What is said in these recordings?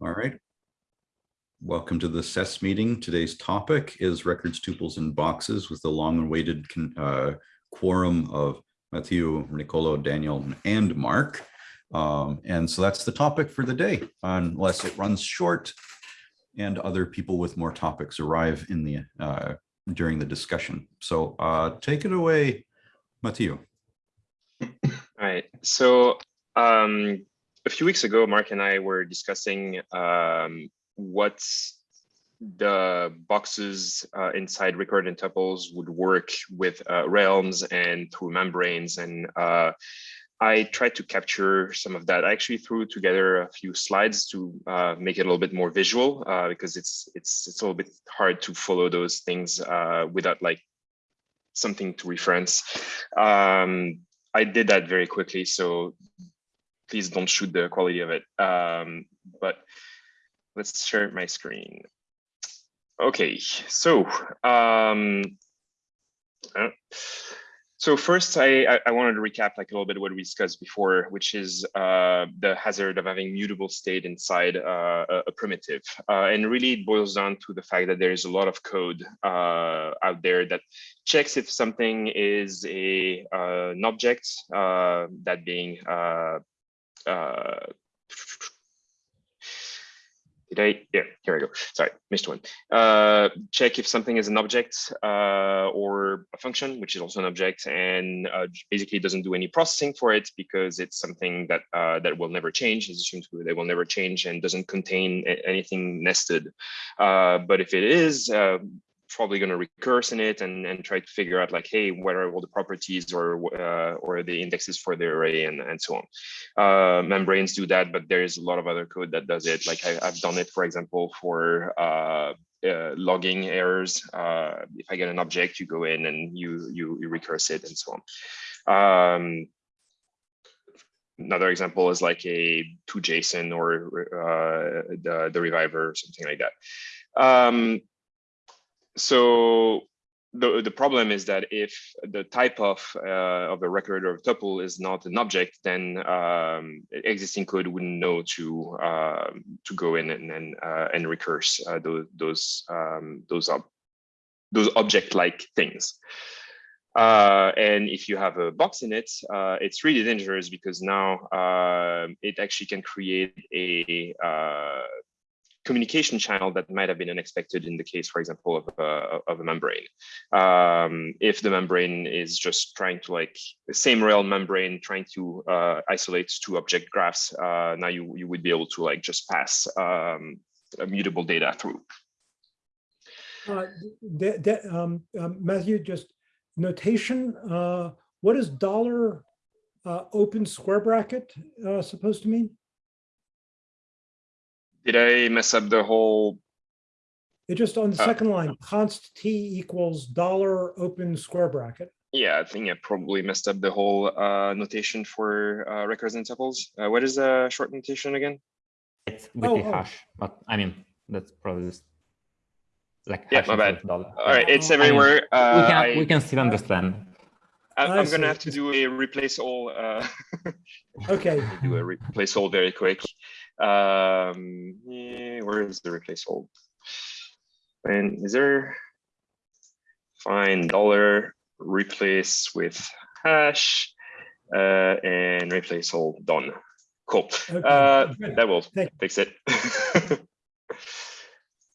All right. Welcome to the SES meeting. Today's topic is records, tuples, and boxes with the long-awaited uh, quorum of Matthew, Nicolo, Daniel, and Mark. Um, and so that's the topic for the day, unless it runs short and other people with more topics arrive in the uh, during the discussion. So uh, take it away, Matthew. All right. So um, a few weeks ago, Mark and I were discussing um, what the boxes uh, inside record and tuples would work with uh, realms and through membranes. And uh, I tried to capture some of that. I actually threw together a few slides to uh, make it a little bit more visual uh, because it's it's it's a little bit hard to follow those things uh, without like something to reference. Um, I did that very quickly, so please don't shoot the quality of it. Um, but let's share my screen. Okay, so um, uh, so first, I, I wanted to recap like a little bit what we discussed before, which is uh, the hazard of having mutable state inside uh, a, a, primitive. Uh, and really it boils down to the fact that there is a lot of code uh, out there that checks if something is a uh, an object, uh, that being did I, yeah, here I go. Sorry, missed one. Uh, check if something is an object uh, or a function, which is also an object, and uh, basically doesn't do any processing for it because it's something that uh, that will never change. It's assumed that will never change and doesn't contain anything nested. Uh, but if it is, uh, probably going to recurse in it and, and try to figure out like, hey, what are all the properties or uh, or the indexes for the array and, and so on. Uh, membranes do that, but there is a lot of other code that does it. Like I, have done it, for example, for uh, uh logging errors. Uh, if I get an object, you go in and you, you, you recurse it and so on. Um, another example is like a to JSON or uh, the, the reviver or something like that. Um, so the, the problem is that if the type of uh, of a record or a tuple is not an object, then um, existing code wouldn't know to uh, to go in and and, uh, and recurse uh, those those um, those ob those object-like things. Uh, and if you have a box in it, uh, it's really dangerous because now it actually can create a communication channel that might have been unexpected in the case, for example, of a, of a membrane. Um, if the membrane is just trying to like the same realm membrane trying to uh, isolate two object graphs, uh, now you, you would be able to like just pass um, mutable data through. Uh, um, um, Matthew, just notation, uh, what is dollar uh, open square bracket uh, supposed to mean? Did I mess up the whole? It just on the Uh, second line, const t equals dollar open square bracket. Yeah, I think I probably messed up the whole uh, notation for uh, records and tuples. Uh, what is the short notation again? It's with the Oh, oh. hash, but I mean, that's probably just like Yeah, my bad. dollar. All right, it's I mean, everywhere. we Uh, can I, we can still understand. I, I I'm gonna have to do a replace all. Uh, Okay, do a replace all very quick. Um, yeah, where is the replace all? And is there? Find dollar replace with hash uh, and replace all done. Cool. Okay, Uh, that will Thank fix it.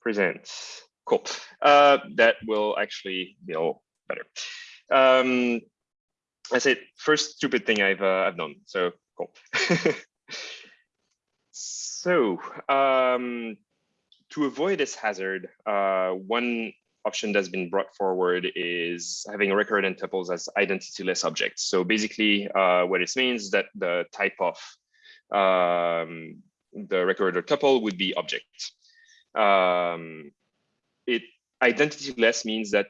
Present. Cool. Uh, that will actually be all better. Um, that's it. First stupid thing I've uh, I've done. So cool. so um, to avoid this hazard, uh, one option that's been brought forward is having a record and tuples as identityless objects. So basically, uh, what it means is that the type of um, the record or tuple would be object. Um, it identityless means that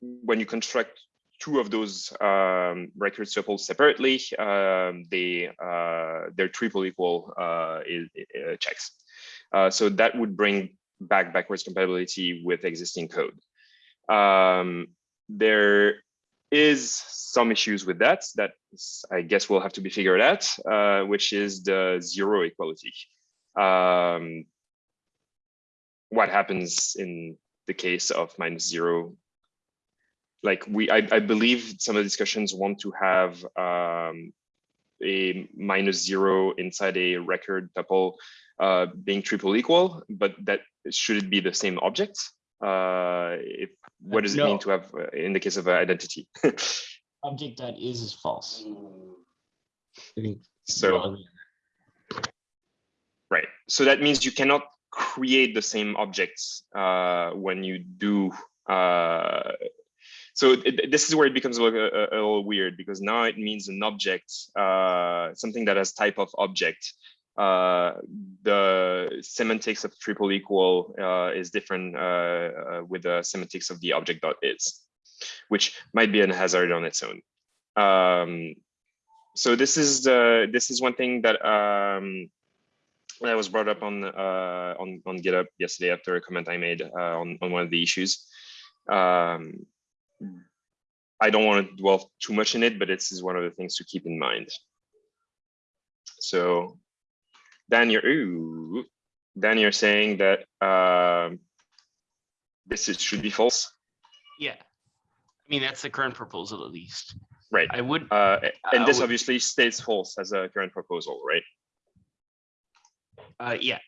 when you construct two of those um, record tuples separately, um, they uh, their triple equal uh, is, uh, checks. Uh, so that would bring back backwards compatibility with existing code. Um, there is some issues with that that I guess will have to be figured out, uh, which is the zero equality. um, what happens in the case of minus zero. Like we, I, I believe some of the discussions want to have um, a minus zero inside a record tuple uh, being triple equal, but that should it be the same object? Uh, if, what does it mean to have uh, in the case of uh, identity? Object that is is false. I think so. Right. So that means you cannot create the same objects uh, when you do. Uh, so it, this is where it becomes a, a, a little weird because now it means an object, uh, something that has type of object. Uh, the semantics of triple equal uh, is different uh, uh, with the semantics of the object dot is, which might be a hazard on its own. Um, so this is the this is one thing that um, that was brought up on uh, on on GitHub yesterday after a comment I made on on one of the issues. Um, I don't want to dwell too much in it, but this is one of the things to keep in mind. So, Dan, you're ooh, Dan, you're saying that um, this is, should be false, Yeah. I mean, that's the current proposal at least. right? I would, Uh, and I this would- obviously stays false as a current proposal, right? uh, yeah.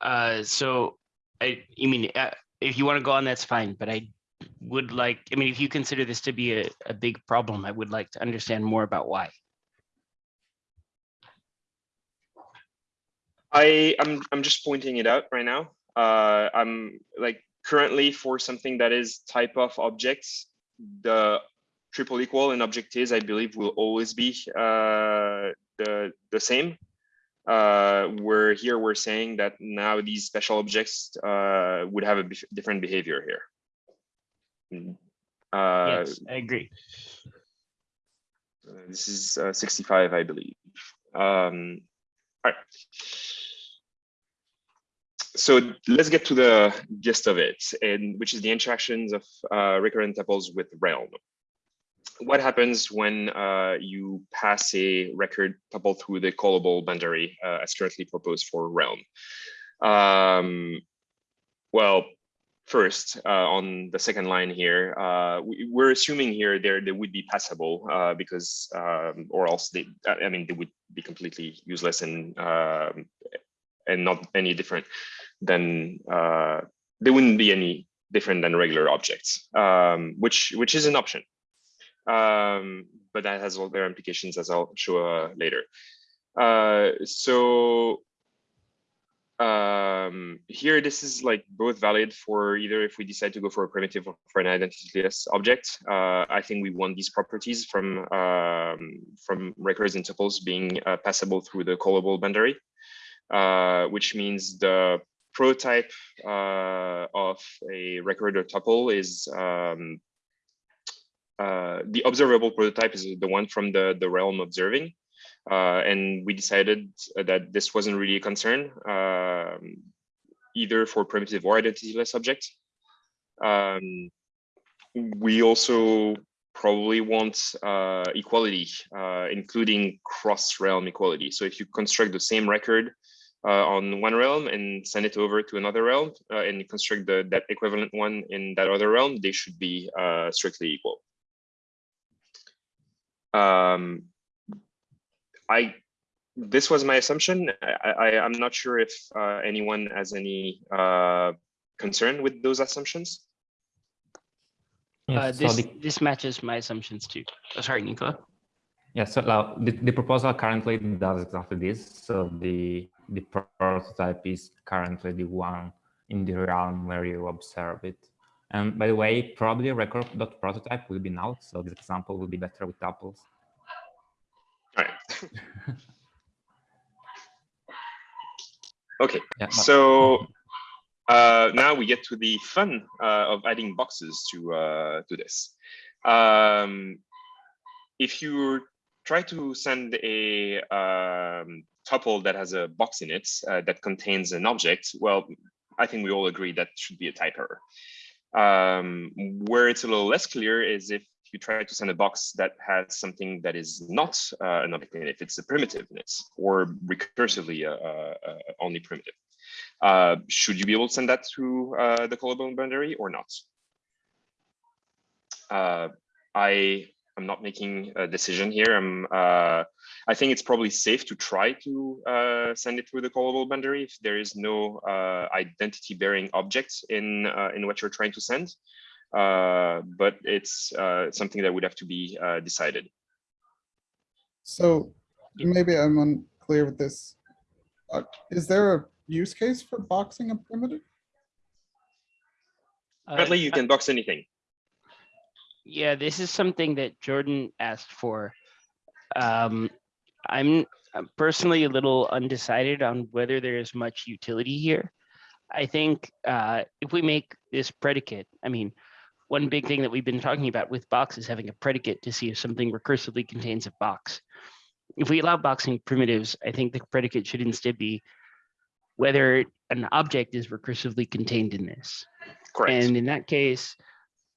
Uh, so I, I mean, uh, if you want to go on, that's fine, but I would like, I mean, if you consider this to be a, a big problem, I would like to understand more about why. I I'm I'm just pointing it out right now. Uh, I'm like currently for something that is type of objects, the triple equal and object is, I believe, will always be uh, the the same. Uh, we're here we're saying that now these special objects uh, would have a different behavior here. Uh, Yes, I agree. uh, This is uh, 65, I believe. Um, all right. So let's get to the gist of it, and which is the interactions of uh, recurrent tuples with realm. What happens when uh, you pass a record tuple through the callable boundary uh, as currently proposed for realm? Um, well, first uh, on the second line here, uh, we, we're assuming here there they would be passable uh, because um, or else they I I mean they would be completely useless and um, and not any different than uh, they wouldn't be any different than regular objects, um, which which is an option. Um, but that has all their implications as I'll show uh, later. Uh, so um here this is like both valid for either if we decide to go for a primitive or for an identityless object. Uh i think we want these properties from um from records and tuples being uh, passable through the callable boundary uh which means the prototype uh of a record or tuple is um uh the observable prototype is the one from the the realm observing and we decided that this wasn't really a concern, um, either for primitive or identityless objects. Um, we also probably want uh, equality, uh, including cross-realm equality. So if you construct the same record uh, on one realm and send it over to another realm uh, and construct the, that equivalent one in that other realm, they should be uh, strictly equal. Um, I this was my assumption. I, I I'm not sure if uh, anyone has any uh, concern with those assumptions. Uh, Yes, so this, the, this matches my assumptions too. Oh, sorry, Nicola. yeah, so now the, the proposal currently does exactly this. So the the prototype is currently the one in the realm where you observe it. And by the way, probably record.prototype will be null. So this example will be better with tuples. Okay. Yeah, So uh, now we get to the fun uh, of adding boxes to uh, to this. Um, if you try to send a um, tuple that has a box in it uh, that contains an object, well, I think we all agree that should be a type error. Um, where it's a little less clear is if you try to send a box that has something that is not uh, an object if it's a primitive in it, or recursively uh, uh, only primitive. Uh, should you be able to send that to uh, the callable boundary or not? I am not making a decision here. I'm, I think it's probably safe to try to send it through the callable boundary if there is no identity bearing object in, in what you're trying to send. Uh, but it's uh, something that would have to be uh, decided. So maybe I'm unclear with this. Uh, Is there a use case for boxing a primitive? Uh, Bradley, you can box anything. Yeah, this is something that Jordan asked for. Um, I'm I'm personally a little undecided on whether there is much utility here. I think uh, if we make this predicate, I mean, one big thing that we've been talking about with box is having a predicate to see if something recursively contains a box. If we allow boxing primitives, I think the predicate should instead be whether an object is recursively contained in this. Correct. And in that case,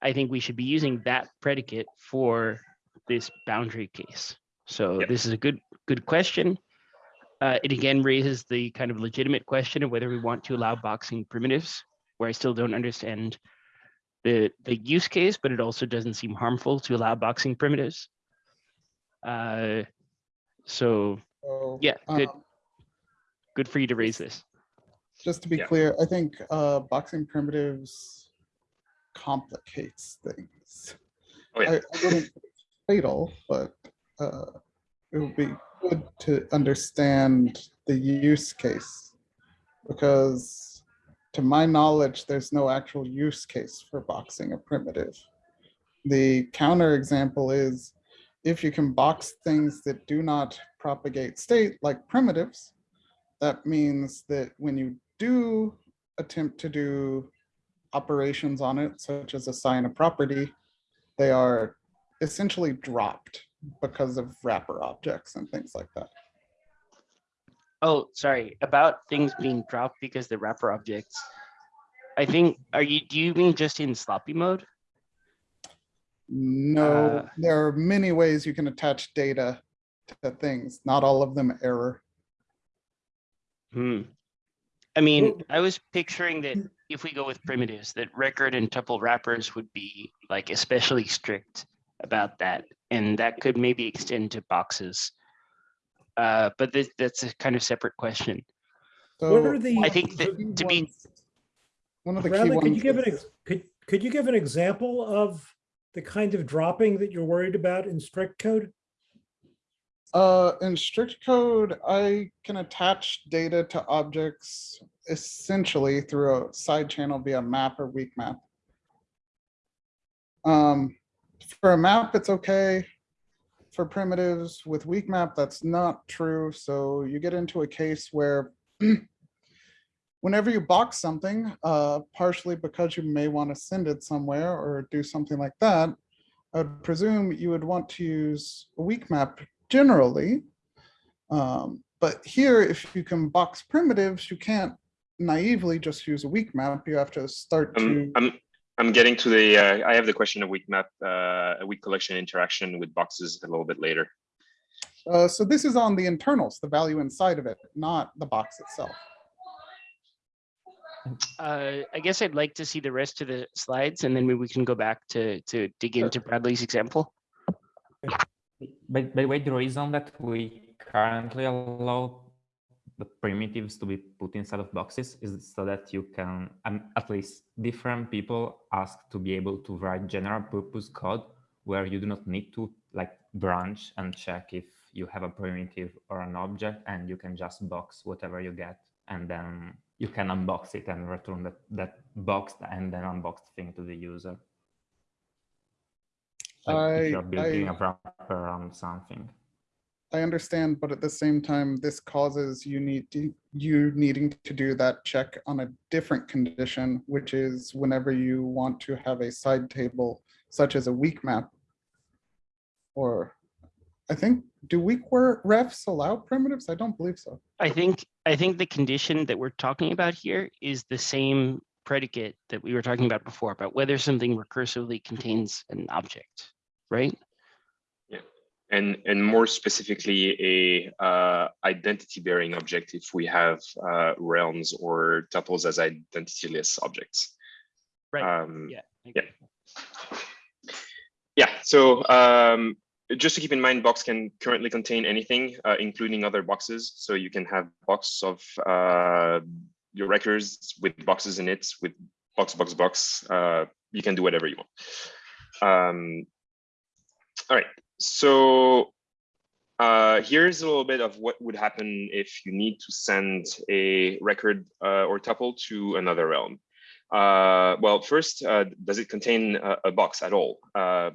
I think we should be using that predicate for this boundary case. So Yep. this is a good, good question. Uh, it again raises the kind of legitimate question of whether we want to allow boxing primitives, where I still don't understand the, the use case, but it also doesn't seem harmful to allow boxing primitives. Uh, so So, Yeah, good. um, good for you to raise this. Just to be Yeah. clear, I think uh, boxing primitives complicates things. Oh, yeah. I I wouldn't say fatal, but uh, it would be good to understand the use case. Because to my knowledge, there's no actual use case for boxing a primitive. The counter example is if you can box things that do not propagate state like primitives, that means that when you do attempt to do operations on it, such as assign a property, they are essentially dropped because of wrapper objects and things like that. Oh, sorry, about things being dropped because the wrapper objects. I think, are you, do you mean just in sloppy mode? No, Uh, there are many ways you can attach data to things, not all of them error. Hmm. I mean, I was picturing that if we go with primitives, that record and tuple wrappers would be like especially strict about that. And that could maybe extend to boxes. Uh, but this, that's a kind of separate question. What are the? I think that key to be- ones- One of the key Bradley, could you give an, could, could you give an example of the kind of dropping that you're worried about in strict code? Uh, in strict code, I can attach data to objects essentially through a side channel via map or weak map. Um, for a map, it's okay. For primitives with weak map, that's not true. So you get into a case where whenever you box something, uh, partially because you may want to send it somewhere or do something like that, I would presume you would want to use a weak map generally. Um, but here, if you can box primitives, you can't naively just use a weak map. You have to start I'm, to, I'm, I'm getting to the, uh, I have the question of weak map, uh, a weak collection interaction with boxes a little bit later. uh, so this is on the internals, the value inside of it, not the box itself. Uh, I guess I'd like to see the rest of the slides and then maybe we can go back to, to dig Sure. into Bradley's example. By, by the way, the reason that we currently allow the primitives to be put inside of boxes is so that you can, um, at least different people ask to be able to write general purpose code where you do not need to like branch and check if you have a primitive or an object and you can just box whatever you get and then you can unbox it and return that, that boxed and then unboxed thing to the user. Like I- if you're building I- a wrapper around something. I understand, but at the same time, this causes you need to, you needing to do that check on a different condition, which is whenever you want to have a side table such as a weak map. Or I think, do weak refs allow primitives? I don't believe so. I think, I think the condition that we're talking about here is the same predicate that we were talking about before, about whether something recursively contains an object. right? And and more specifically a uh, identity bearing object if we have uh, realms or tuples as identityless objects. Right. Um, Yeah. Yeah. yeah. So um, just to keep in mind, box can currently contain anything, uh, including other boxes. So you can have box of uh, your records with boxes in it, with box, box, box. Uh, you can do whatever you want. Um, all right. So uh, here's a little bit of what would happen if you need to send a record uh, or tuple to another realm. Uh, well, first, uh, does it contain a, a box at all? Uh,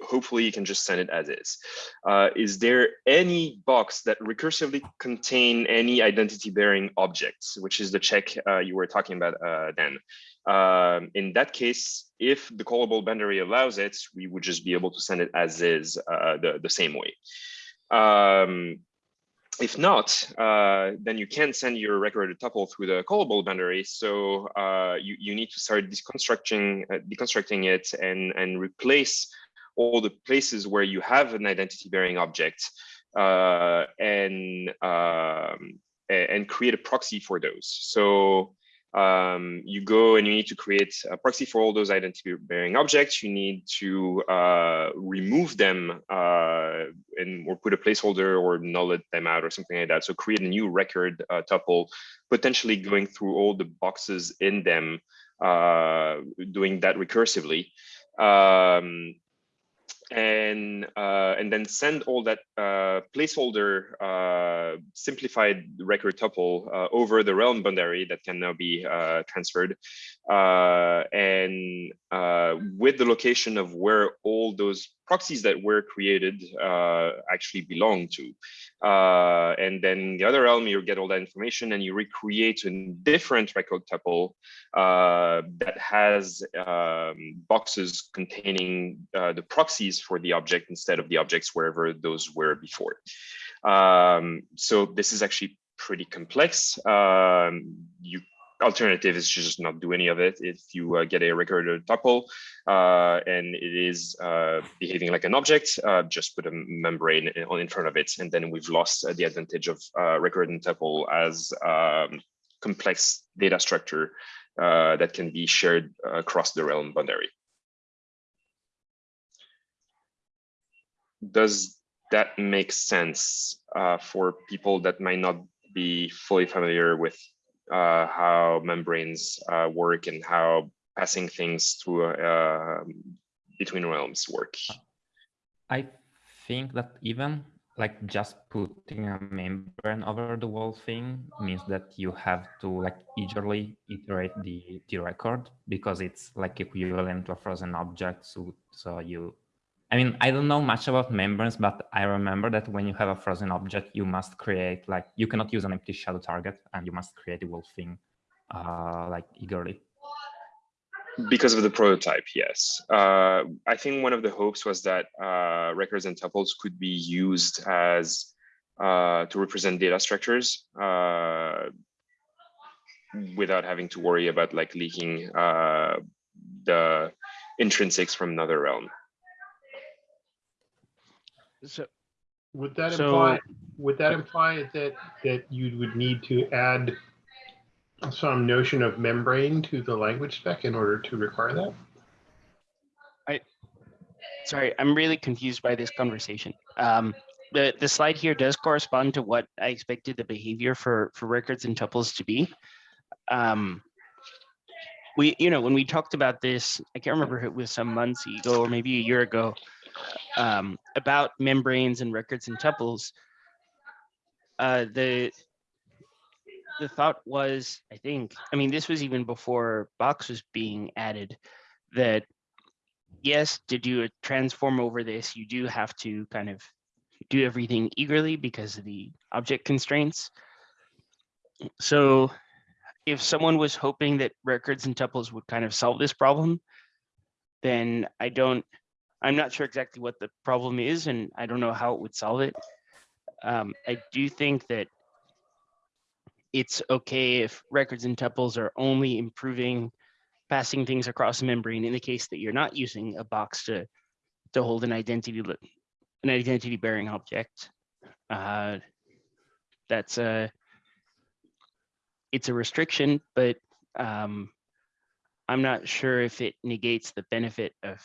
hopefully you can just send it as is. Uh, is there any box that recursively contain any identity bearing objects, which is the check you were talking about, Dan? Um, in that case, if the callable boundary allows it, we would just be able to send it as is uh, the, the same way. Um, if not, uh, then you can't send your record or tuple through the callable boundary. So uh, you, you need to start deconstructing, uh, deconstructing it and, and replace all the places where you have an identity bearing object uh, and, um, and create a proxy for those. So um, you go and you need to create a proxy for all those identity bearing objects. You need to uh, remove them uh, and or put a placeholder or null them out or something like that. So create a new record uh, tuple, potentially going through all the boxes in them, uh, doing that recursively. Um, and uh, and then send all that uh, placeholder uh, simplified record tuple uh, over the realm boundary that can now be uh, transferred, uh, and with the location of where all those proxies that were created actually belong to. Uh, and then the other realm, you get all that information and you recreate a different record tuple uh, that has um, boxes containing uh, the proxies for the object instead of the objects wherever those were before. Um, so this is actually pretty complex. Um, you alternative is just not do any of it if you uh, get a record or tuple uh, and it is uh, behaving like an object, uh, just put a membrane on in front of it, and then we've lost uh, the advantage of uh, record and tuple as um, complex data structure that can be shared across the realm boundary. Does that make sense for people that might not be fully familiar with uh, how membranes uh, work and how passing things through uh, between realms work? I think that even like just putting a membrane over the whole thing means that you have to like eagerly iterate the, the record because it's like equivalent to a frozen object. So, so you, I mean, I don't know much about membranes, but I remember that when you have a frozen object, you must create like, you cannot use an empty shadow target and you must create a whole thing uh, like eagerly. Because of the prototype, yes. Uh, I think one of the hopes was that uh, records and tuples could be used as uh, to represent data structures uh, without having to worry about like leaking uh, the intrinsics from another realm. So Would that So- imply, would that imply that, that you would need to add some notion of membrane to the language spec in order to require that? sorry, I'm really confused by this conversation. Um, the, the slide here does correspond to what I expected the behavior for, for records and tuples to be. Um, we, you know, when we talked about this, I can't remember if it was some months ago or maybe a year ago, um, about membranes and records and tuples. Uh, the, the thought was, I think, I mean, this was even before box was being added, that yes, to do a transform over this, you do have to kind of do everything eagerly because of the object constraints. So if someone was hoping that records and tuples would kind of solve this problem, then I don't, I'm not sure exactly what the problem is and I don't know how it would solve it. Um, I do think that it's okay if records and tuples are only improving passing things across a membrane in the case that you're not using a box to to hold an identity, an identity bearing object. Uh, That's a, it's a restriction, but um, I'm not sure if it negates the benefit of,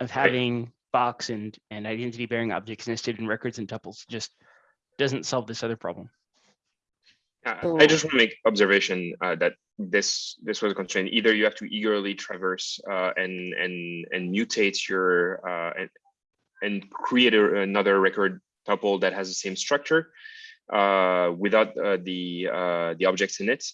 of having box and, and identity bearing objects nested in records and tuples, just doesn't solve this other problem. Uh, I just want to make observation uh, that this this was a constraint. Either you have to eagerly traverse uh, and and and mutate your uh, and and create a, another record tuple that has the same structure uh, without uh, the uh, the objects in it,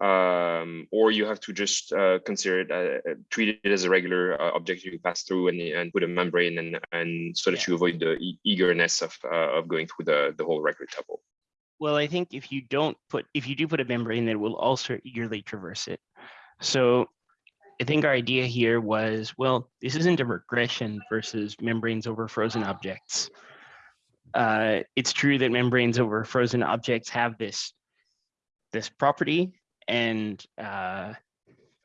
um, or you have to just uh, consider it uh, treat it as a regular uh, object you pass through and and put a membrane and and so that Yeah. you avoid the e- eagerness of uh, of going through the the whole record tuple. Well, I think if you don't put, if you do put a membrane, then it will also eagerly traverse it. So I think our idea here was, well, this isn't a regression versus membranes over frozen objects. Uh, it's true that membranes over frozen objects have this, this property and uh,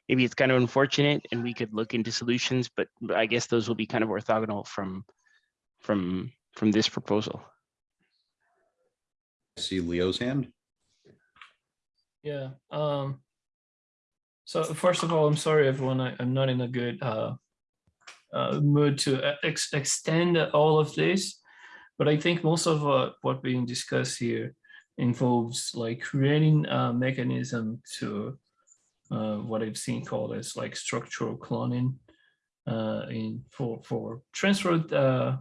maybe it's kind of unfortunate and we could look into solutions, but I guess those will be kind of orthogonal from, from, from this proposal. I See Leo's hand? Yeah. Um. So first of all, I'm sorry, everyone. I, I'm not in a good uh, uh, mood to e- ex- extend all of this, but I think most of uh, what being discussed here involves like creating a mechanism to uh, what I've seen called as like structural cloning uh, in for for transferred uh,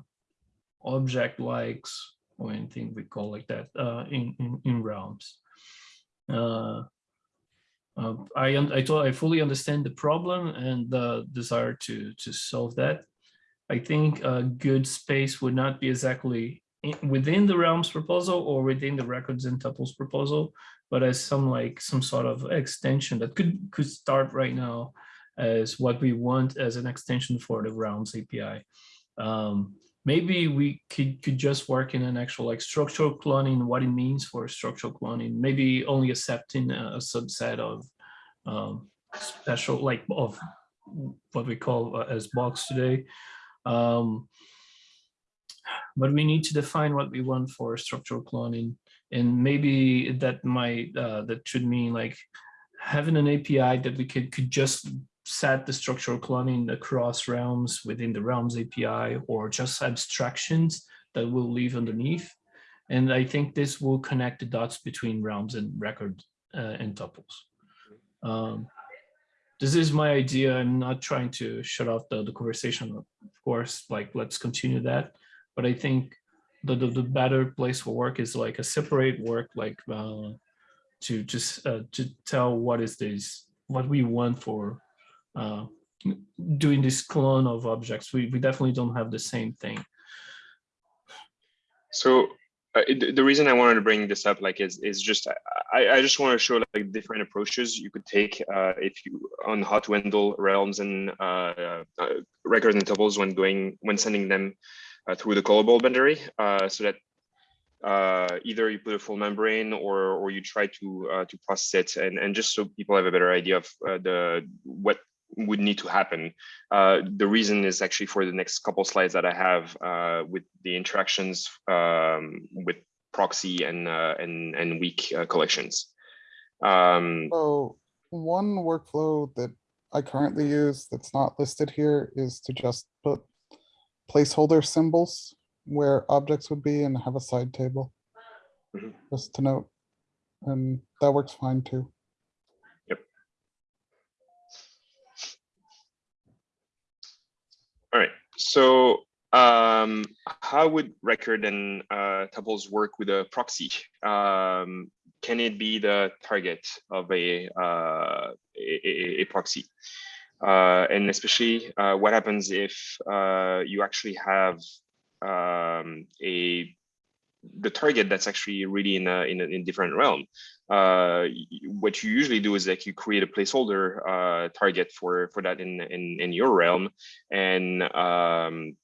object likes or anything we call like that uh, in, in in realms. Uh, uh, I I thought I fully understand the problem and the desire to to solve that. I think a good space would not be exactly within the realms proposal or within the records and tuples proposal, but as some like some sort of extension that could could start right now as what we want as an extension for the realms API. Um, maybe we could could just work in an actual like structural cloning, what it means for structural cloning, maybe only accepting a, subset of um, special like of what we call uh, as box today. Um, but we need to define what we want for structural cloning, and maybe that might uh, that should mean like having an API that we could could just set the structural cloning across realms within the realms API or just abstractions that will live underneath. And I think this will connect the dots between realms and record uh, and tuples. Um, this is my idea. I'm not trying to shut off the, the conversation, of course, like let's continue that. But I think the, the, the better place for work is like a separate work, like uh, to just uh, to tell what is this, what we want for uh, doing this clone of objects. We, we definitely don't have the same thing. So uh, the reason I wanted to bring this up, like, is is just I I just want to show like different approaches you could take uh, if you on how to handle realms and uh, uh, records and tuples when going when sending them through the callable boundary, uh, so that uh, either you put a full membrane or or you try to uh, to process it, and and just so people have a better idea of uh, the what would need to happen. Uh, the reason is actually for the next couple slides that I have uh, with the interactions um, with proxy and uh, and and weak uh, collections. Um, So one workflow that I currently use that's not listed here is to just put placeholder symbols where objects would be and have a side table. Mhm. Just to note, and that works fine too. Yep. All right, so um, how would record and uh, tuples work with a proxy? Um, can it be the target of a uh, a, a- a proxy? Uh, and especially uh, what happens if uh, you actually have um, a the target that's actually really in a in a in different realm. Uh, what you usually do is like you create a placeholder uh, target for for that in in in your realm, and um,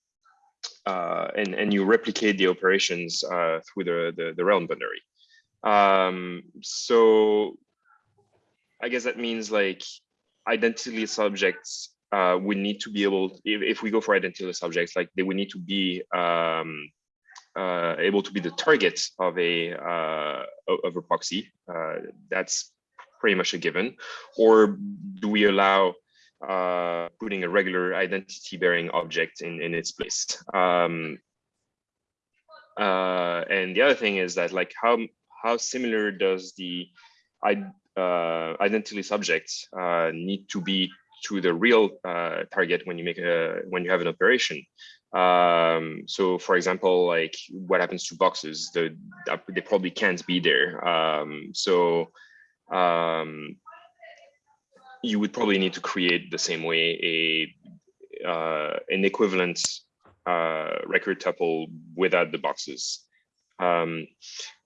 uh, and and you replicate the operations through the, the the realm boundary. Um, so I guess that means like identity subjects uh, would need to be able, if, if we go for identityless objects, like they would need to be um, uh, able to be the target of a uh, of a proxy. Uh, that's pretty much a given. Or do we allow uh, putting a regular identity bearing object in, in its place? Um, uh, and the other thing is that like how how similar does the uh, identity subjects uh, need to be to the real uh, target when you make a when you have an operation. Um, so, for example, like what happens to boxes? The they probably can't be there. Um, so um, you would probably need to create the same way a uh, an equivalent uh, record tuple without the boxes. Um,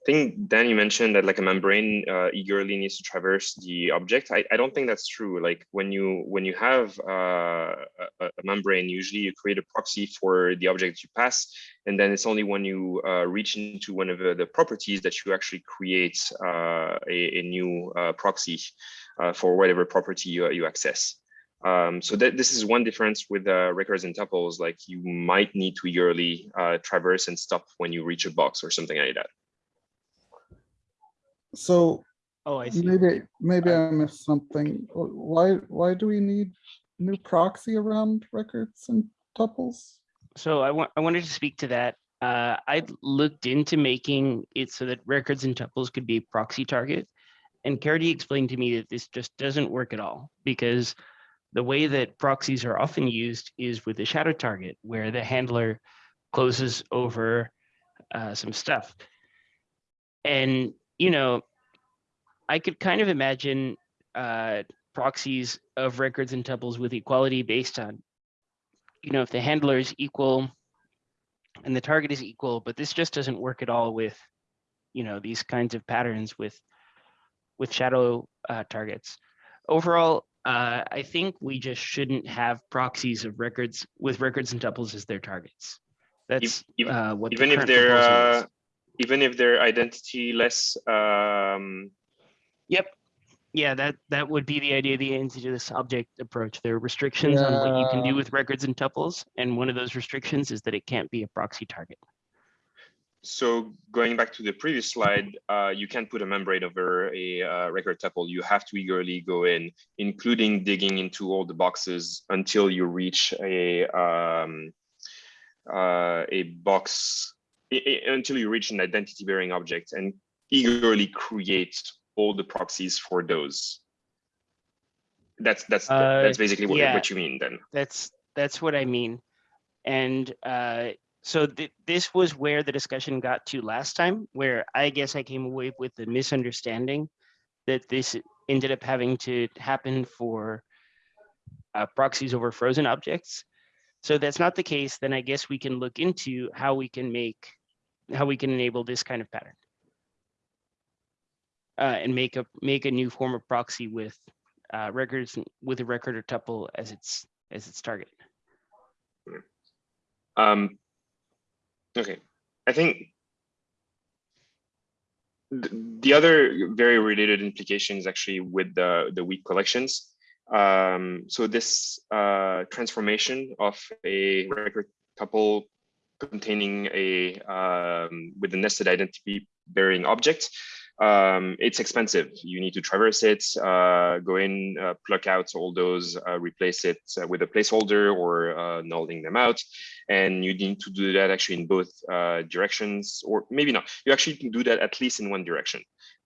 I think Dan, you mentioned that like a membrane uh, eagerly needs to traverse the object. I, I don't think that's true. Like when you when you have uh, a, a, membrane, usually you create a proxy for the object you pass, and then it's only when you uh, reach into one of the, the, properties that you actually create uh, a, a, new uh, proxy uh, for whatever property you, you access. Um, so that this is one difference with records and tuples, like you might need to uh, traverse and stop when you reach a box or something like that. So Oh, I see. maybe, maybe I missed something. Why, why do we need new proxy around records and tuples? So I want, I wanted to speak to that. Uh, I looked into making it so that records and tuples could be proxy target. And Caridy explained to me that this just doesn't work at all because the way that proxies are often used is with a shadow target where the handler closes over uh, some stuff. And, you know, I could kind of imagine uh, proxies of records and tuples with equality based on, you know, if the handler is equal and the target is equal, but this just doesn't work at all with, you know, these kinds of patterns with, with shadow uh, targets. Overall, uh, I think we just shouldn't have proxies of records with records and tuples as their targets. That's even, uh, what the even if they're uh, even if they're identity less um, Yep. Yeah, that that would be the idea of the entity-less object approach. There are restrictions on what you can do with records and tuples, and one of those restrictions is that it can't be a proxy target. So going back to the previous slide, uh, you can't put a membrane over a uh, record tuple. You have to eagerly go in, including digging into all the boxes until you reach a um, uh, a box until you reach an identity bearing object and eagerly create all the proxies for those. That's that's Uh, that's basically what, yeah. what you mean then. That's that's what I mean. And uh, so th this was where the discussion got to last time, where I guess I came away with the misunderstanding that this ended up having to happen for uh, proxies over frozen objects. So that's not the case, then I guess we can look into how we can make, how we can enable this kind of pattern. Uh, and make a make a new form of proxy with uh, records with a record or tuple as its as its target. Um, okay, I think th- the other very related implication is actually with the, the weak collections. Um, so this uh, transformation of a record tuple containing a um, with a nested identity bearing object um, it's expensive. You need to traverse it, uh, go in, uh, pluck out all those, uh, replace it uh, with a placeholder or uh, nulling them out. And you need to do that actually in both uh, directions, or maybe not. You actually can do that at least in one direction.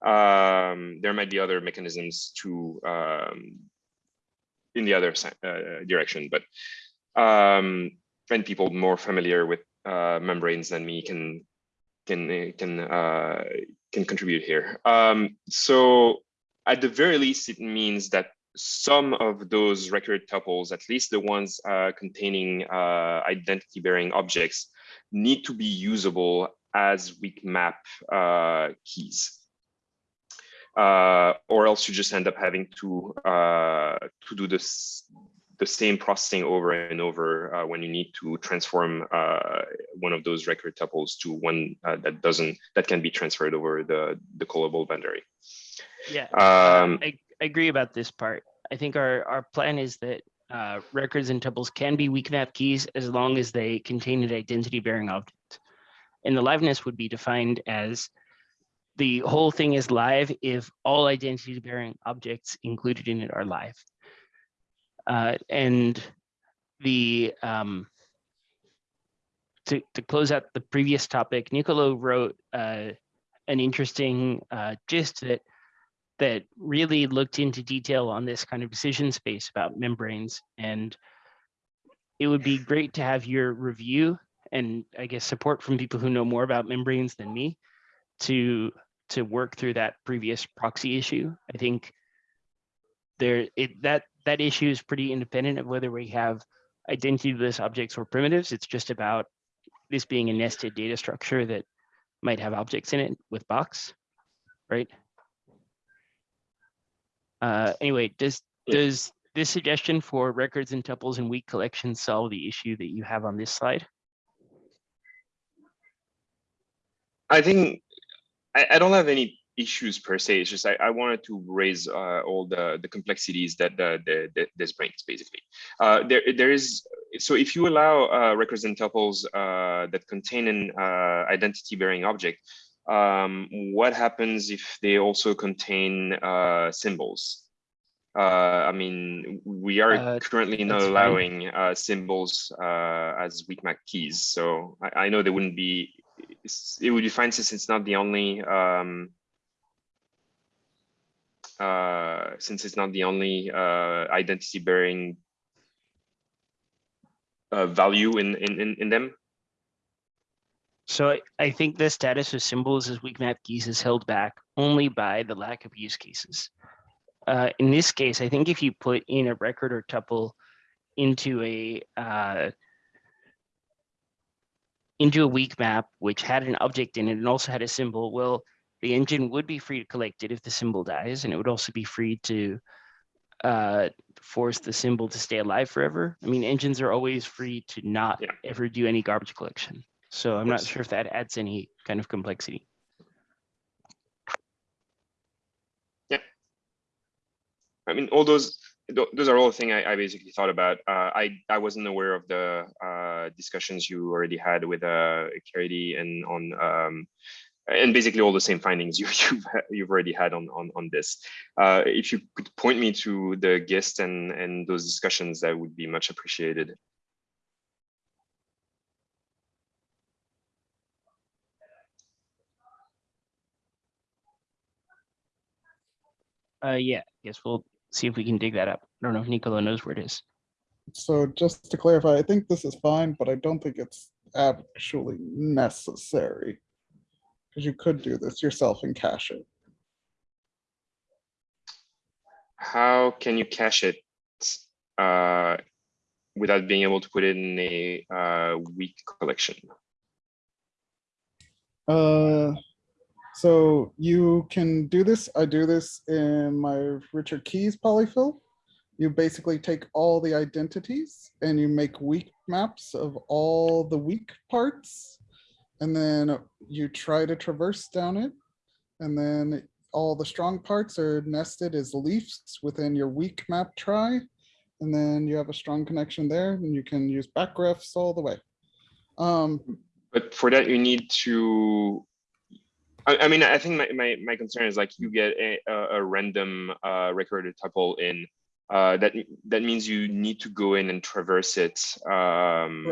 Um, there might be other mechanisms to um, in the other direction, but um, and people more familiar with membranes than me can can can uh, can contribute here. Um, so at the very least, it means that some of those record tuples, at least the ones uh, containing uh, identity bearing objects, need to be usable as weak map uh, keys. Uh, or else you just end up having to uh, to do this the same processing over and over uh, when you need to transform uh, one of those record tuples to one uh, that doesn't that can be transferred over the the callable boundary. Yeah, Um, I, I agree about this part. I think our our plan is that uh, records and tuples can be weak map keys as long as they contain an identity bearing object. And the liveness would be defined as the whole thing is live if all identity bearing objects included in it are live. Uh, and the um, to, to close out the previous topic, Nicolo wrote uh, an interesting uh, gist that that really looked into detail on this kind of decision space about membranes. And it would be great to have your review and I guess support from people who know more about membranes than me to to work through that previous proxy issue. I think there it that that issue is pretty independent of whether we have identityless objects or primitives. It's just about this being a nested data structure that might have objects in it with box, right? Uh, anyway, does does this suggestion for records and tuples and weak collections solve the issue that you have on this slide? I think I, I don't have any issues per se. It's just I, I wanted to raise uh, all the the complexities that the, the, the this brings basically. Uh, there there is so if you allow uh, records and tuples uh, that contain an uh, identity bearing object, um, what happens if they also contain uh, symbols? Uh, I mean, we are currently not allowing uh, symbols uh, as weak map keys. So I, I know they wouldn't be, it would be fine since it's not the only, um, uh, since it's not the only uh, identity bearing uh, value in, in, in, them. So I, I think the status of symbols as weak map keys is held back only by the lack of use cases. Uh, in this case, I think if you put in a record or tuple into a uh, into a weak map which had an object in it and also had a symbol, well, the engine would be free to collect it if the symbol dies, and it would also be free to uh, force the symbol to stay alive forever. I mean, engines are always free to not Yeah. ever do any garbage collection. So I'm not sure if that adds any kind of complexity. Yeah. I mean, all those those are all the things I, I basically thought about. Uh, I I wasn't aware of the uh, discussions you already had with uh, Caridy and on um, and basically all the same findings you you've you've already had on on on this. Uh, if you could point me to the gist and and those discussions, that would be much appreciated. Uh, yeah, guess we'll see if we can dig that up. I don't know if Nicolo knows where it is. So just to clarify, I think this is fine, but I don't think it's actually necessary. Because you could do this yourself and cache it. How can you cache it uh, without being able to put it in a uh, weak collection? Uh, so you can do this. I do this in my Richard Keys polyfill. You basically take all the identities and you make weak maps of all the weak parts. And then you try to traverse down it. And then all the strong parts are nested as leaves within your weak map trie. And then you have a strong connection there and you can use back backrefs all the way. Um, But for that, you need to. I, mean, I think my, my, my concern is like you get a, a, random uh, recorded tuple in. Uh, that that means you need to go in and traverse it um,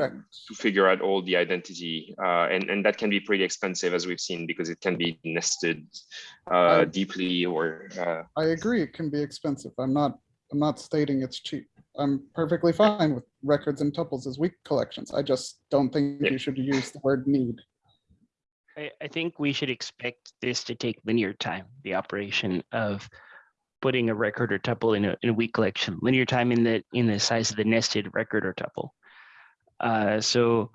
to figure out all the identity, uh, and and that can be pretty expensive as we've seen because it can be nested uh, I- deeply or uh, I agree, it can be expensive. I'm not, I'm not stating it's cheap. I'm perfectly fine with records and tuples as weak collections. I just don't think Yeah. you should use the word need. I, I think we should expect this to take linear time, the operation of putting a record or tuple in a, in a weak collection, linear time in the, in the size of the nested record or tuple. Uh, so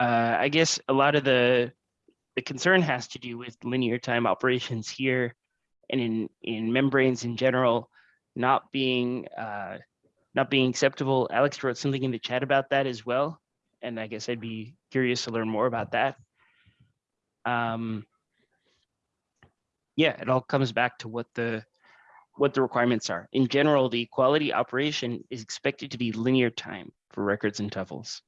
uh, I guess a lot of the, the concern has to do with linear time operations here and in, in membranes in general, not being, uh, not being acceptable. Alex wrote something in the chat about that as well and I guess I'd be curious to learn more about that. Um, yeah, it all comes back to what the what the requirements are. In general, the equality operation is expected to be linear time for records and tuples.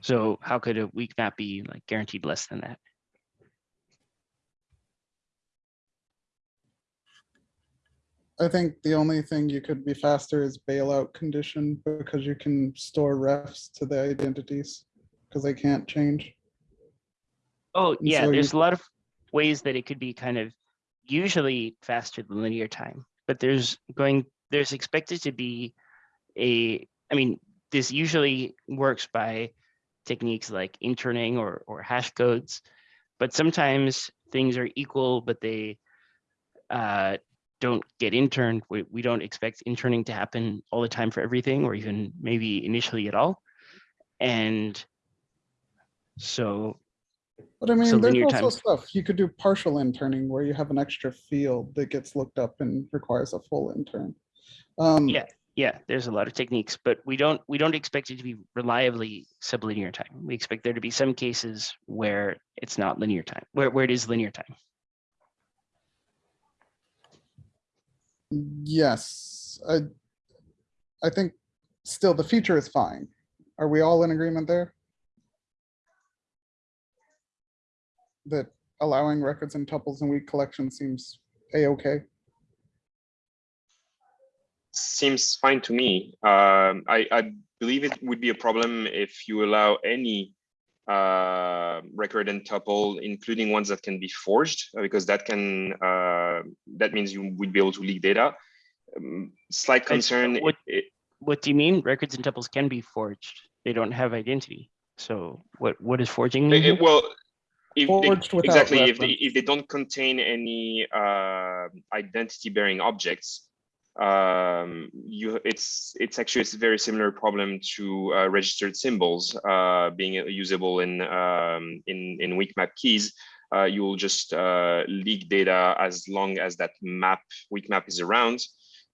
So how could a weak map be like guaranteed less than that? I think the only thing you could be faster is bailout condition because you can store refs to the identities because they can't change. Oh, And yeah, so there's you- a lot of ways that it could be kind of usually faster than linear time, but there's going, there's expected to be a, I mean, this usually works by techniques like interning or, or hash codes, but sometimes things are equal, but they uh, don't get interned. We, we don't expect interning to happen all the time for everything, or even maybe initially at all. And so But I mean, So there's also times- stuff you could do partial interning where you have an extra field that gets looked up and requires a full intern. Um, Yeah. Yeah, there's a lot of techniques, but we don't we don't expect it to be reliably sublinear time. We expect there to be some cases where it's not linear time, where, where it is linear time. Yes, I, I think still the feature is fine. Are we all in agreement there? That allowing records and tuples and weak collection seems a-okay. Seems fine to me. Um, I, I believe it would be a problem if you allow any uh, record and tuple, including ones that can be forged, because that can, uh, that means you would be able to leak data. Um, Slight concern, what- it- What do you mean? Records and tuples can be forged. They don't have identity. So what what is forging? Mean here? Well, if they, exactly, if they, if they don't contain any uh, identity bearing objects, um, you, it's, it's actually, it's a very similar problem to uh, registered symbols uh, being usable in, um, in, in weak map keys. Uh, you will just uh, leak data as long as that map, weak map is around.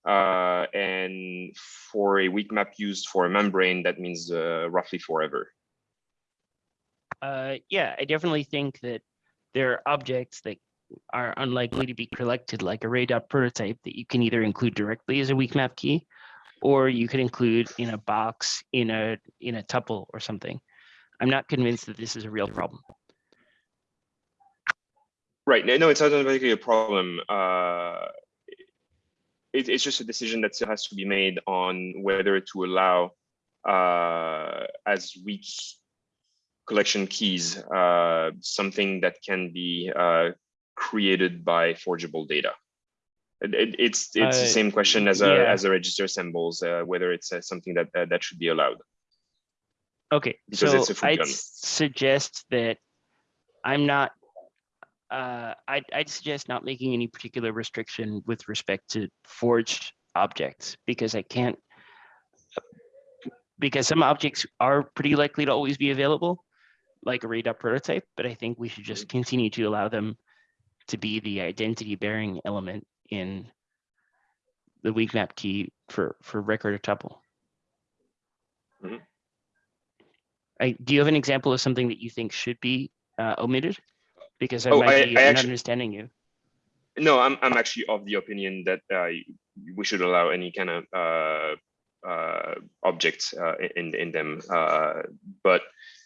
Uh, and for a weak map used for a membrane, that means uh, roughly forever. Uh, yeah, I definitely think that there are objects that are unlikely to be collected like Array.prototype that you can either include directly as a weak map key, or you could include in a box in a in a tuple or something. I'm not convinced that this is a real problem. Right. No, it's not particularly a problem. Uh, it, it's just a decision that still has to be made on whether to allow uh, as weak collection keys uh, something that can be uh, created by forgeable data. It, it- it's it's the same question as a yeah. as a register symbols, uh, whether it's uh, something that uh, that should be allowed. Okay, Because so it's a full I'd gun. suggest that I'm not, uh, I'd, I'd suggest not making any particular restriction with respect to forged objects because I can't, because some objects are pretty likely to always be available, like Array.prototype, but I think we should just continue to allow them to be the identity bearing element in the weak map key for, for record or tuple. Mhm. I, do you have an example of something that you think should be uh, omitted? Because I Oh, might I- be I not understanding you. No, I'm I'm actually of the opinion that uh, we should allow any kind of uh, uh, objects uh, in in them. Uh, but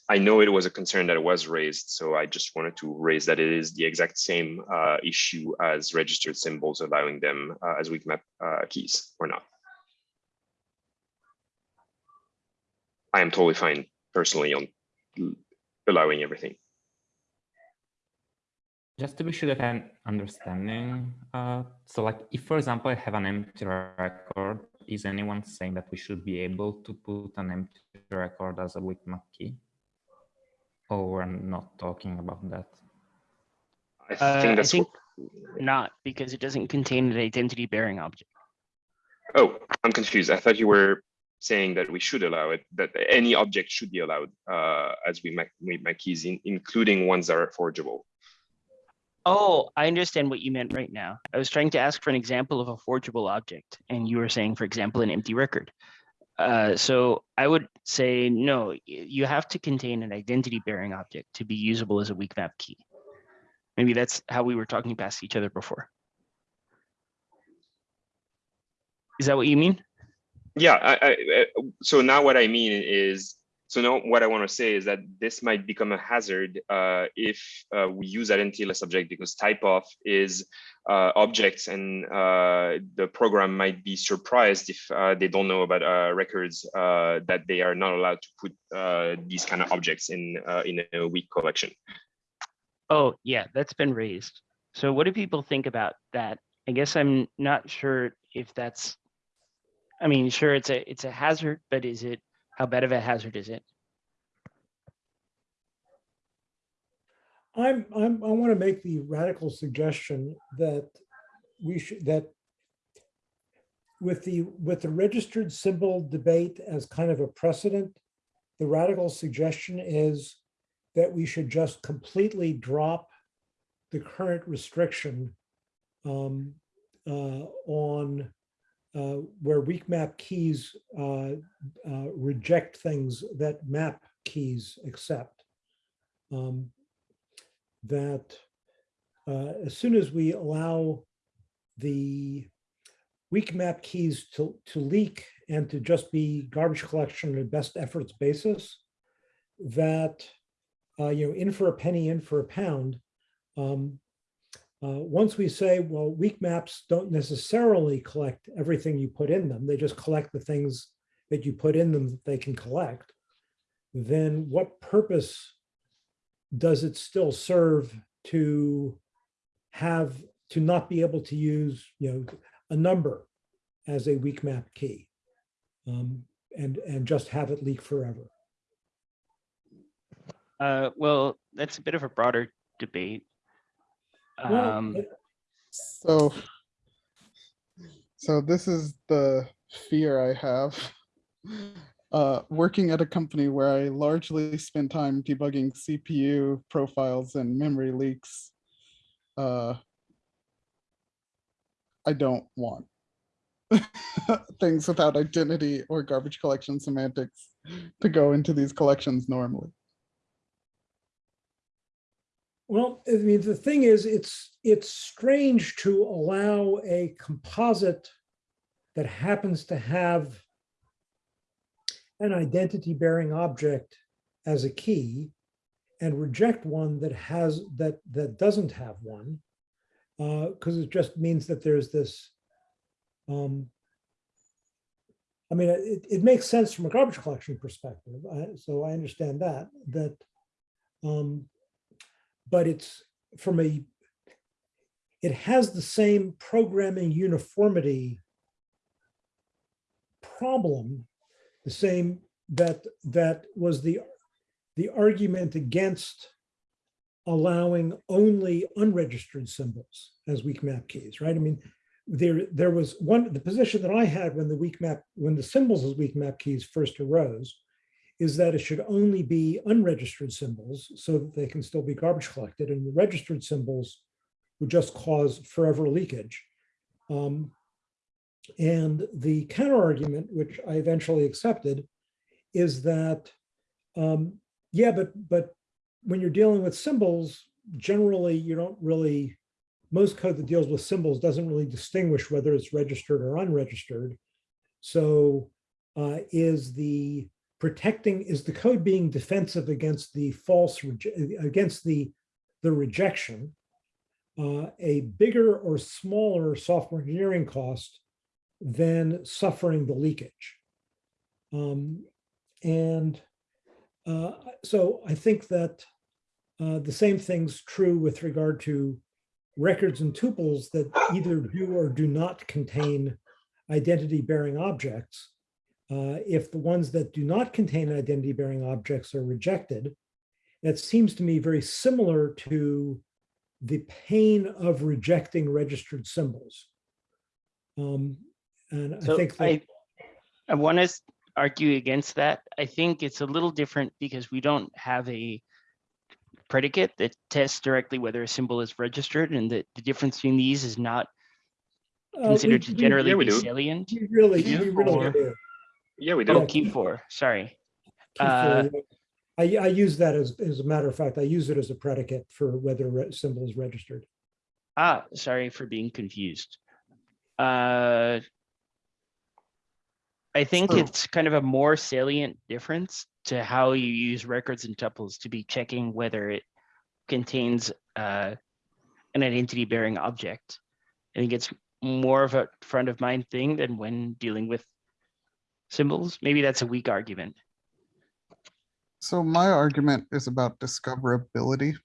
I know it was a concern that was raised, so I just wanted to raise that it is the exact same uh, issue as registered symbols, allowing them uh, as weak map uh, keys or not. I am totally fine personally on allowing everything. Just to be sure that I'm understanding, uh, so like if, for example, I have an empty record, is anyone saying that we should be able to put an empty record as a weak map key? Or we're not talking about that? I Uh, think I that's think not because it doesn't contain an identity bearing object. Oh, I'm confused. I thought you were saying that we should allow it, that any object should be allowed uh, as we make, we make keys, in, including ones that are forgeable. Oh, I understand what you meant right now. I was trying to ask for an example of a forgeable object, and you were saying, for example, an empty record. Uh, so I would say, no, you have to contain an identity bearing object to be usable as a weak map key. Maybe that's how we were talking past each other before. Is that what you mean? Yeah, I, I, so now what I mean is so now what I want to say is that this might become a hazard uh, if uh, we use identityless object because type of is uh, objects and uh, the program might be surprised if uh, they don't know about uh, records that they are not allowed to put these kind of objects in in a weak collection. Oh, yeah, that's been raised. So what do people think about that? I guess I'm not sure if that's, I mean, sure, it's a, it's a hazard, but is it, how bad of a hazard is it? I'm, I'm, I want to make the radical suggestion that we should, that with the, with the registered symbol debate as kind of a precedent, the radical suggestion is that we should just completely drop the current restriction um, uh, on uh, where weak map keys uh, uh, reject things that map keys accept. Um, that uh, as soon as we allow the weak map keys to, to leak and to just be garbage collection on a best efforts basis, that, uh, you know, in for a penny, in for a pound, um, uh, once we say, well, weak maps don't necessarily collect everything you put in them, they just collect the things that you put in them that they can collect, then what purpose does it still serve to have, to not be able to use, you know, a number as a weak map key? um, and, and just have it leak forever? Uh, well, that's a bit of a broader debate. Well, Um, So, so this is the fear I have. Uh, working at a company where I largely spend time debugging CPU profiles and memory leaks. Uh, I don't want things without identity or garbage collection semantics to go into these collections normally. Well, I mean, the thing is, it's, it's strange to allow a composite that happens to have an identity bearing object as a key and reject one that has, that, that doesn't have one. Because it just means that there's this, um, I mean, it, it makes sense from a garbage collection perspective. I- So I understand that, that, um, but it's from a, it has the same programming uniformity problem, the same that, that was the, the argument against allowing only unregistered symbols as weak map keys, right? I mean, there, there was one, the position that I had when the weak map, when the symbols as weak map keys first arose, is that it should only be unregistered symbols so that they can still be garbage collected and the registered symbols would just cause forever leakage. Um, and the counter argument, which I eventually accepted, is that, um, yeah, but, but when you're dealing with symbols, generally you don't really, most code that deals with symbols doesn't really distinguish whether it's registered or unregistered. So uh, is the protecting, is the code being defensive against the false, against the, the rejection, uh, a bigger or smaller software engineering cost than suffering the leakage? Um, and uh, so I think that uh, the same thing's true with regard to records and tuples that either do or do not contain identity bearing objects. Uh, if the ones that do not contain identity bearing objects are rejected, that seems to me very similar to the pain of rejecting registered symbols. Um, and I think that, I, I want to argue against that. I think it's a little different because we don't have a predicate that tests directly whether a symbol is registered and that the difference between these is not uh, we- considered to we- generally yeah, we be do. salient. We really, we really do. Yeah, we Oh, do. Yeah. keyFor, sorry. Key Uh, for- I, I use that as, as a matter of fact, I use it as a predicate for whether a symbol is registered. Ah, sorry for being confused. Uh, I think So- it's kind of a more salient difference to how you use records and tuples to be checking whether it contains uh, an identity bearing object. I think it's more of a front of mind thing than when dealing with symbols. Maybe that's a weak argument. So my argument is about discoverability.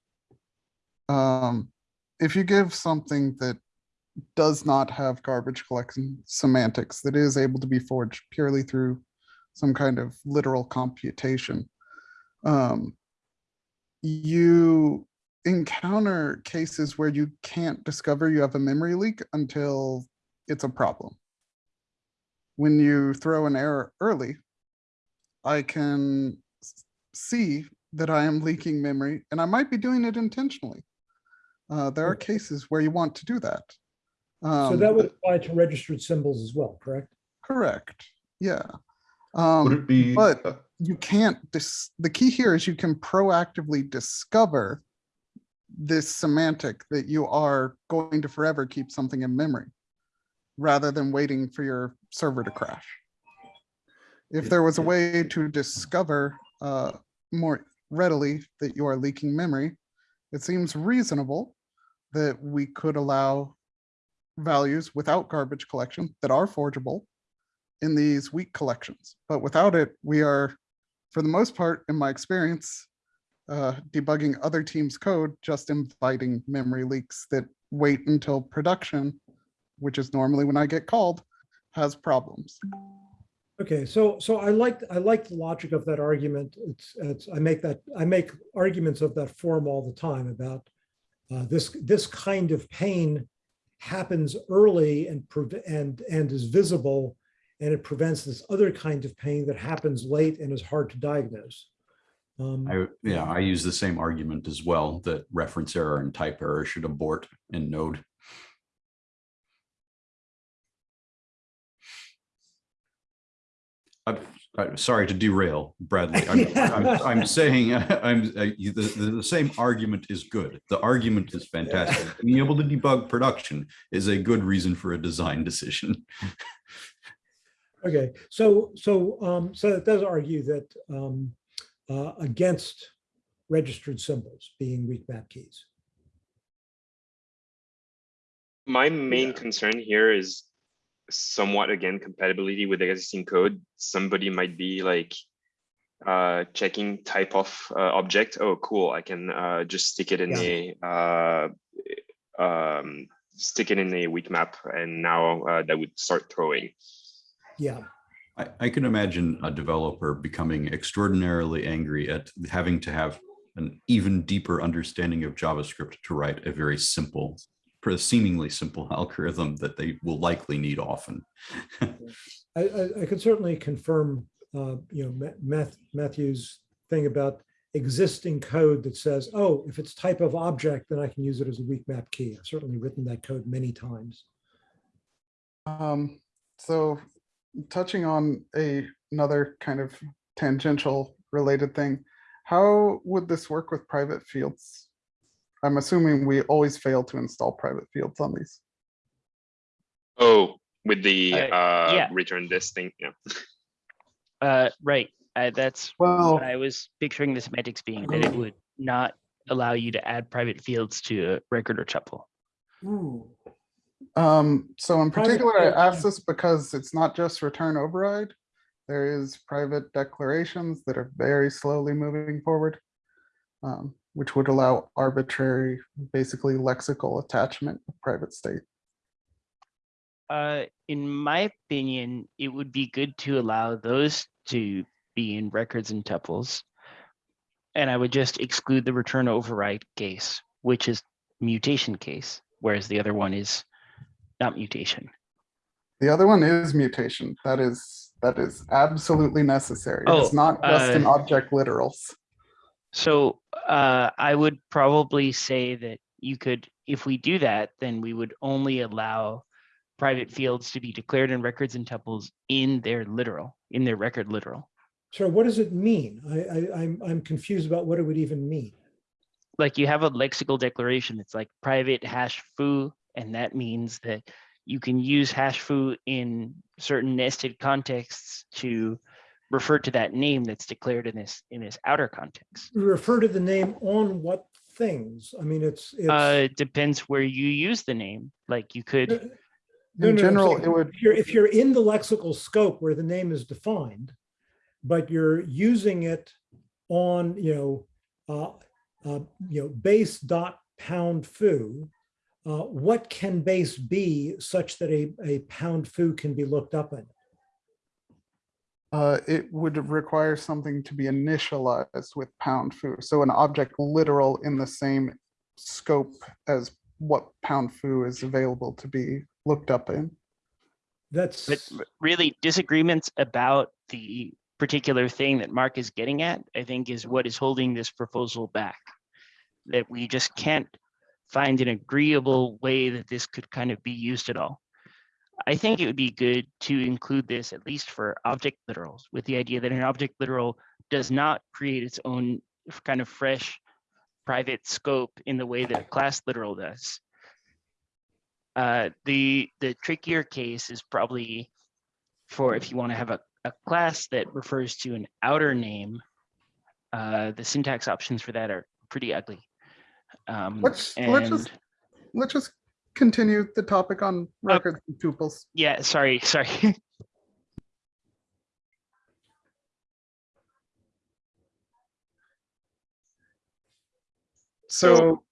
Um, if you give something that does not have garbage collection semantics, that is able to be forged purely through some kind of literal computation, um, you encounter cases where you can't discover you have a memory leak until it's a problem. When you throw an error early, I can see that I am leaking memory and I might be doing it intentionally. Uh, there are cases where you want to do that. So Um, that would apply to registered symbols as well, correct? Correct, yeah. Would Um, it be? but- uh, you can't, dis- the key here is you can proactively discover this semantic that you are going to forever keep something in memory rather than waiting for your server to crash. If there was a way to discover uh, more readily that you are leaking memory, it seems reasonable that we could allow values without garbage collection that are forgeable in these weak collections. But without it, we are, for the most part, in my experience, uh, debugging other teams' code, just inviting memory leaks that wait until production, which is normally when I get called, has problems. Okay, so, so I like, I like the logic of that argument. It's, it's, I make that, I make arguments of that form all the time about uh, this, this kind of pain happens early and, preve- and, and is visible, and it prevents this other kind of pain that happens late and is hard to diagnose. Um, I, yeah, I use the same argument as well, that reference error and type error should abort in node. I'm, I'm sorry to derail, Bradley. I'm, I'm, I'm saying, I'm, uh, the, the, the same argument is good. The argument is fantastic. Being able to debug production is a good reason for a design decision. Okay, so, so, um, so it does argue that, um, uh, against registered symbols being weak map keys. My main concern here is somewhat again compatibility with the existing code. Somebody might be like uh checking type of uh, object. Oh, cool. I can uh just stick it in a uh um stick it in a weak map and now uh, that would start throwing. Yeah, I, I can imagine a developer becoming extraordinarily angry at having to have an even deeper understanding of JavaScript to write a very simple, pre- seemingly simple algorithm that they will likely need often. I, I, I could certainly confirm, uh, you know, Ma- Math, Matthew's thing about existing code that says, oh, if it's type of object, then I can use it as a weak map key. I've certainly written that code many times. Um, so touching on a, another kind of tangential related thing, how would this work with private fields? I'm assuming we always fail to install private fields on these. Oh, with the Uh, uh yeah. return this thing, yeah. Uh, right. Uh, that's Well, what I was picturing the semantics being that it would not allow you to add private fields to a record or tuple. um, so in Private particular, I field, asked yeah. this because it's not just return override. There is private declarations that are very slowly moving forward. Um, which would allow arbitrary, basically lexical attachment of private state. Uh, in my opinion, it would be good to allow those to be in records and tuples. And I would just exclude the return override case, which is mutation case, whereas the other one is not mutation. The other one is mutation. That is, that is absolutely necessary. It's Oh, not just in uh, object literals. So uh, I would probably say that you could, if we do that, then we would only allow private fields to be declared in records and tuples in their literal, in their record literal. So what does it mean? I, I, I'm, I'm confused about what it would even mean. Like you have a lexical declaration, it's like private hash foo, and that means that you can use hash foo in certain nested contexts to refer to that name that's declared in this in this outer context. Refer to the name on what things? I mean, it's, Uh, it depends where you use the name. Like you could, No, In no, no, general, saying it would, If you're, if you're in the lexical scope where the name is defined, but you're using it on, you know, uh, uh, you know, base dot pound foo, uh, what can base be such that a, a pound foo can be looked up in? Uh, it would require something to be initialized with pound foo. So an object literal in the same scope as what pound foo is available to be looked up in. That's, but really disagreements about the particular thing that Mark is getting at, I think is what is holding this proposal back. That we just can't find an agreeable way that this could kind of be used at all. I think it would be good to include this at least for object literals with the idea that an object literal does not create its own kind of fresh private scope in the way that a class literal does. Uh, the the trickier case is probably for if you want to have a, a class that refers to an outer name. Uh, the syntax options for that are pretty ugly. Um, Let's, let's just, let's just continue the topic on records and tuples. yeah, sorry, sorry. So So,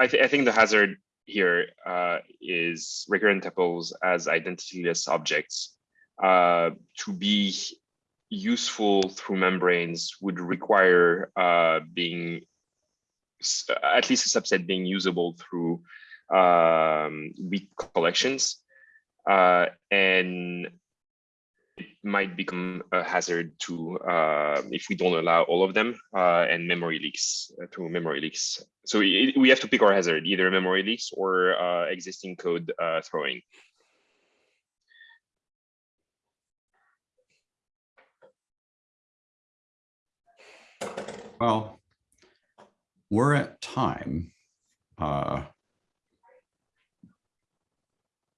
I, th- I think the hazard here uh, is recurrent tuples as identityless objects. Uh, to be useful through membranes would require uh, being at least a subset being usable through um, weak collections. Uh, and it might become a hazard to uh, if we don't allow all of them uh, and memory leaks through memory leaks. So we have to pick our hazard, either memory leaks or uh, existing code uh, throwing. Well, we're at time. Uh,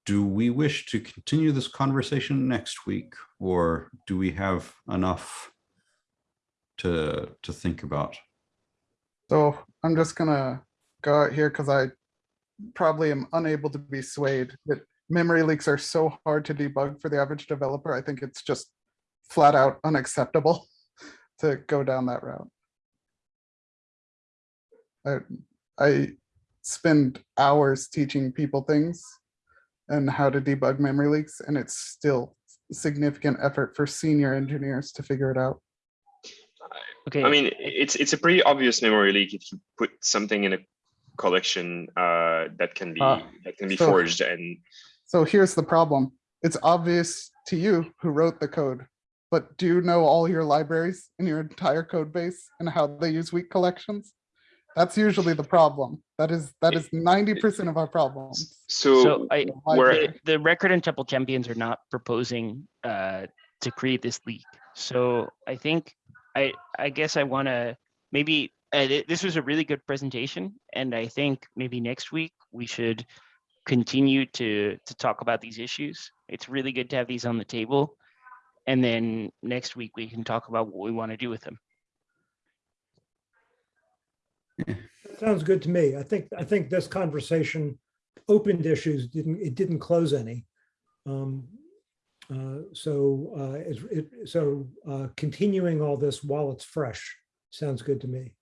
Do we wish to continue this conversation next week, or do we have enough to, to think about? so I'm just gonna go out here because I probably am unable to be swayed that memory leaks are so hard to debug for the average developer. I think it's just flat out unacceptable to go down that route. I, I spend hours teaching people things and how to debug memory leaks, and it's still significant effort for senior engineers to figure it out. Okay. I mean, it's it's a pretty obvious memory leak if you put something in a collection uh, that can be Ah, that can be so- forged and So here's the problem. It's obvious to you who wrote the code, but do you know all your libraries in your entire code base and how they use weak collections? That's usually the problem. That is, that is ninety percent of our problems. so, So I, we're the, the record and tuple champions are not proposing uh, to create this leak. So I think, I, I guess I want to maybe, uh, th- this was a really good presentation. And I think maybe next week we should continue to, to talk about these issues. It's really good to have these on the table. And then next week we can talk about what we want to do with them. Sounds good to me. I think, I think this conversation opened issues, didn't, it didn't close any. Um, uh, So, uh, it, so uh, continuing all this while it's fresh, sounds good to me.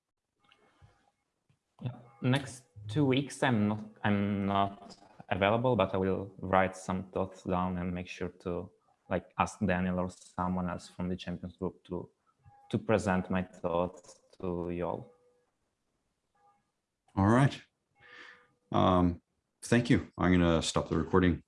Next two weeks, I'm not I'm not available, but I will write some thoughts down and make sure to like ask Daniel or someone else from the champions group to to present my thoughts to you all. All right. Um, Thank you. I'm going to stop the recording